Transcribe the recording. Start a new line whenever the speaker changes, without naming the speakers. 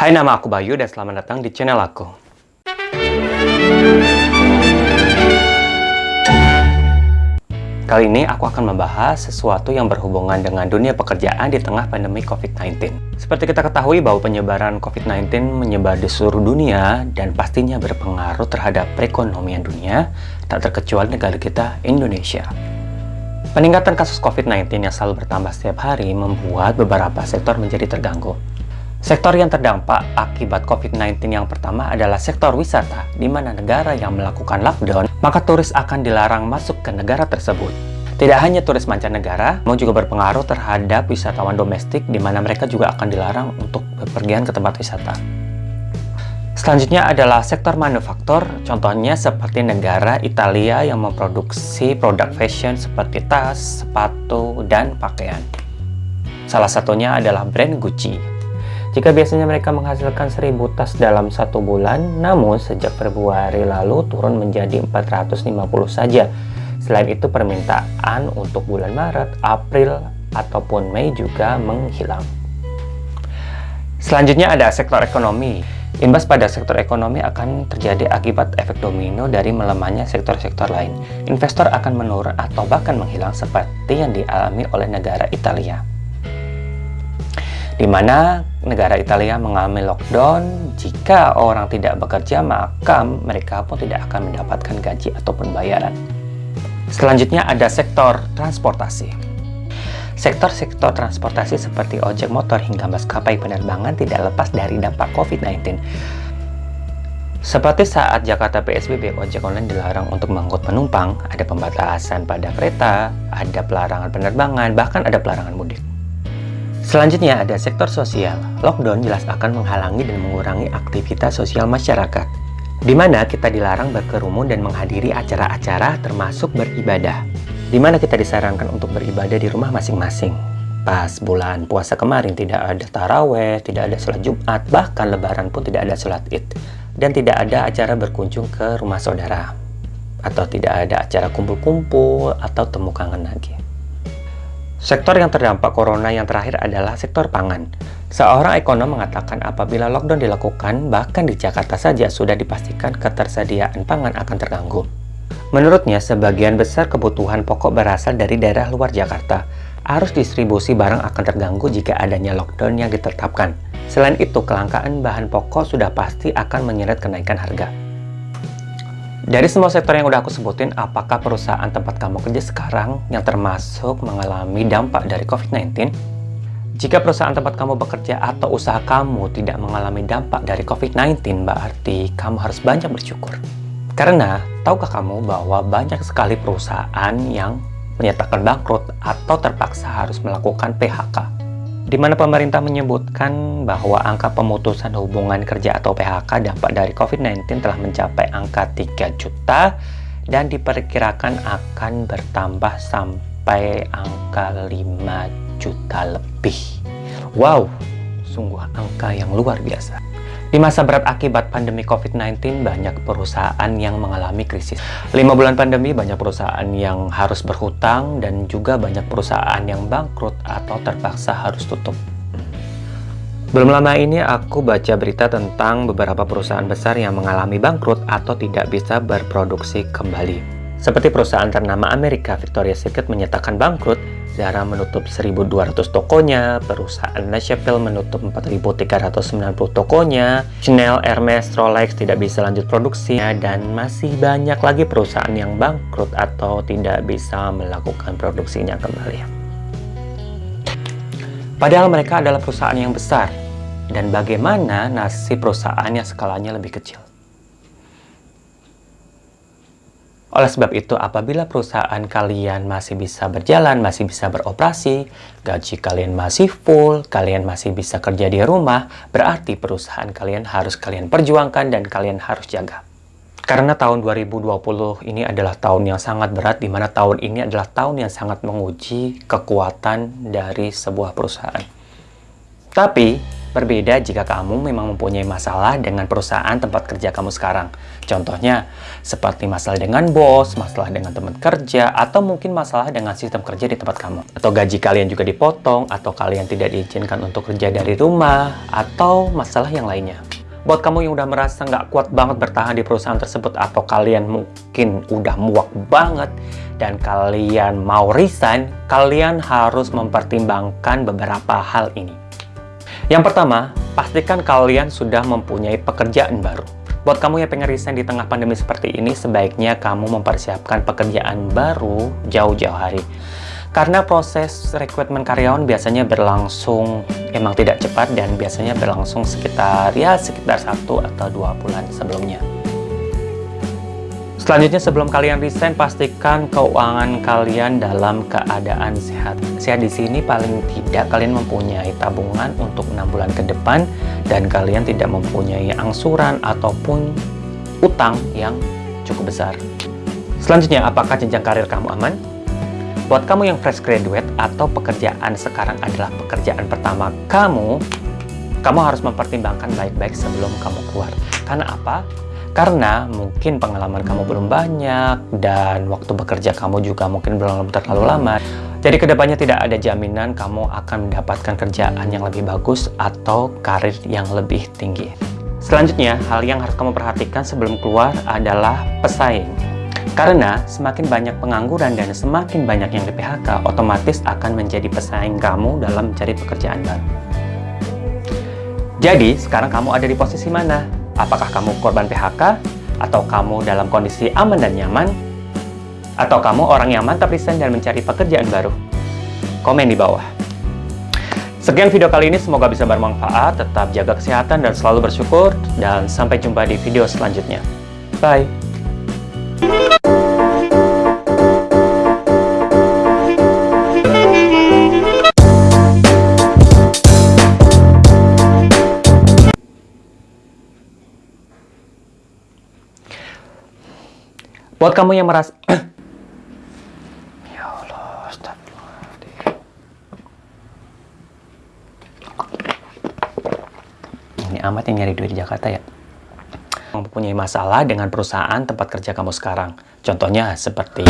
Hai, nama aku Bayu dan selamat datang di channel aku. Kali ini aku akan membahas sesuatu yang berhubungan dengan dunia pekerjaan di tengah pandemi COVID-19. Seperti kita ketahui bahwa penyebaran COVID-19 menyebar di seluruh dunia dan pastinya berpengaruh terhadap perekonomian dunia, tak terkecuali negara kita, Indonesia. Peningkatan kasus COVID-19 yang selalu bertambah setiap hari membuat beberapa sektor menjadi terganggu. Sektor yang terdampak akibat COVID-19 yang pertama adalah sektor wisata, di mana negara yang melakukan lockdown, maka turis akan dilarang masuk ke negara tersebut. Tidak hanya turis mancanegara, namun juga berpengaruh terhadap wisatawan domestik, di mana mereka juga akan dilarang untuk bepergian ke tempat wisata. Selanjutnya adalah sektor manufaktur, contohnya seperti negara Italia yang memproduksi produk fashion seperti tas, sepatu, dan pakaian. Salah satunya adalah brand Gucci. Jika biasanya mereka menghasilkan 1000 tas dalam satu bulan, namun sejak Februari lalu turun menjadi 450 saja. Selain itu permintaan untuk bulan Maret, April, ataupun Mei juga menghilang. Selanjutnya ada sektor ekonomi. Imbas pada sektor ekonomi akan terjadi akibat efek domino dari melemahnya sektor-sektor lain. Investor akan menurun atau bahkan menghilang seperti yang dialami oleh negara Italia di mana negara Italia mengalami lockdown. Jika orang tidak bekerja, maka mereka pun tidak akan mendapatkan gaji ataupun bayaran. Selanjutnya ada sektor transportasi. Sektor-sektor transportasi seperti ojek motor hingga maskapai penerbangan tidak lepas dari dampak COVID-19. Seperti saat Jakarta PSBB, ojek online dilarang untuk mengangkut penumpang, ada pembatasan pada kereta, ada pelarangan penerbangan, bahkan ada pelarangan mudik. Selanjutnya ada sektor sosial. Lockdown jelas akan menghalangi dan mengurangi aktivitas sosial masyarakat, di mana kita dilarang berkerumun dan menghadiri acara-acara termasuk beribadah, di mana kita disarankan untuk beribadah di rumah masing-masing. Pas bulan puasa kemarin tidak ada taraweh, tidak ada sholat Jumat, bahkan lebaran pun tidak ada sholat id. Dan tidak ada acara berkunjung ke rumah saudara. Atau tidak ada acara kumpul-kumpul atau temu kangen lagi. Sektor yang terdampak corona yang terakhir adalah sektor pangan. Seorang ekonom mengatakan apabila lockdown dilakukan, bahkan di Jakarta saja sudah dipastikan ketersediaan pangan akan terganggu. Menurutnya, sebagian besar kebutuhan pokok berasal dari daerah luar Jakarta. Arus distribusi barang akan terganggu jika adanya lockdown yang ditetapkan. Selain itu, kelangkaan bahan pokok sudah pasti akan menyeret kenaikan harga. Dari semua sektor yang udah aku sebutin, apakah perusahaan tempat kamu kerja sekarang yang termasuk mengalami dampak dari COVID-19? Jika perusahaan tempat kamu bekerja atau usaha kamu tidak mengalami dampak dari COVID-19, berarti kamu harus banyak bersyukur. Karena, tahukah kamu bahwa banyak sekali perusahaan yang menyatakan bangkrut atau terpaksa harus melakukan PHK di mana pemerintah menyebutkan bahwa angka pemutusan hubungan kerja atau PHK dampak dari COVID-19 telah mencapai angka 3 juta dan diperkirakan akan bertambah sampai angka 5 juta lebih. Wow, sungguh angka yang luar biasa. Di masa berat akibat pandemi COVID-19, banyak perusahaan yang mengalami krisis. Lima bulan pandemi, banyak perusahaan yang harus berhutang dan juga banyak perusahaan yang bangkrut atau terpaksa harus tutup. Belum lama ini aku baca berita tentang beberapa perusahaan besar yang mengalami bangkrut atau tidak bisa berproduksi kembali. Seperti perusahaan ternama Amerika, Victoria's Secret menyatakan bangkrut, Zara menutup 1.200 tokonya, perusahaan Chapelle menutup 4.390 tokonya, Chanel, Hermes, Rolex tidak bisa lanjut produksinya, dan masih banyak lagi perusahaan yang bangkrut atau tidak bisa melakukan produksinya kembali. Padahal mereka adalah perusahaan yang besar, dan bagaimana nasib perusahaan yang skalanya lebih kecil? Oleh sebab itu, apabila perusahaan kalian masih bisa berjalan, masih bisa beroperasi, gaji kalian masih full, kalian masih bisa kerja di rumah, berarti perusahaan kalian harus kalian perjuangkan dan kalian harus jaga. Karena tahun 2020 ini adalah tahun yang sangat berat, di mana tahun ini adalah tahun yang sangat menguji kekuatan dari sebuah perusahaan. Tapi, berbeda jika kamu memang mempunyai masalah dengan perusahaan tempat kerja kamu sekarang. Contohnya, seperti masalah dengan bos, masalah dengan teman kerja, atau mungkin masalah dengan sistem kerja di tempat kamu. Atau gaji kalian juga dipotong, atau kalian tidak diizinkan untuk kerja dari rumah, atau masalah yang lainnya. Buat kamu yang udah merasa nggak kuat banget bertahan di perusahaan tersebut, atau kalian mungkin udah muak banget, dan kalian mau resign, kalian harus mempertimbangkan beberapa hal ini. Yang pertama, pastikan kalian sudah mempunyai pekerjaan baru. Buat kamu yang pengen resign di tengah pandemi seperti ini, sebaiknya kamu mempersiapkan pekerjaan baru jauh-jauh hari. Karena proses rekrutmen karyawan biasanya berlangsung emang tidak cepat dan biasanya berlangsung sekitar ya sekitar satu atau dua bulan sebelumnya. Selanjutnya sebelum kalian resign, pastikan keuangan kalian dalam keadaan sehat. Sehat di sini paling tidak kalian mempunyai tabungan untuk enam bulan ke depan dan kalian tidak mempunyai angsuran ataupun utang yang cukup besar. Selanjutnya, apakah jenjang karir kamu aman? Buat kamu yang fresh graduate atau pekerjaan sekarang adalah pekerjaan pertama kamu, kamu harus mempertimbangkan baik-baik sebelum kamu keluar. Karena apa? Karena mungkin pengalaman kamu belum banyak dan waktu bekerja kamu juga mungkin belum terlalu lama. Jadi ke depannya tidak ada jaminan kamu akan mendapatkan kerjaan yang lebih bagus atau karir yang lebih tinggi. Selanjutnya, hal yang harus kamu perhatikan sebelum keluar adalah pesaing. Karena semakin banyak pengangguran dan semakin banyak yang di PHK, otomatis akan menjadi pesaing kamu dalam mencari pekerjaan baru. Jadi, sekarang kamu ada di posisi mana? Apakah kamu korban PHK? Atau kamu dalam kondisi aman dan nyaman? Atau kamu orang yang mantap resign dan mencari pekerjaan baru? Komen di bawah. Sekian video kali ini, semoga bisa bermanfaat. Tetap jaga kesehatan dan selalu bersyukur. Dan sampai jumpa di video selanjutnya. Bye! Buat kamu yang merasa... ya Allah, Ini amat yang nyari duit di Jakarta ya. Mempunyai masalah dengan perusahaan tempat kerja kamu sekarang. Contohnya seperti...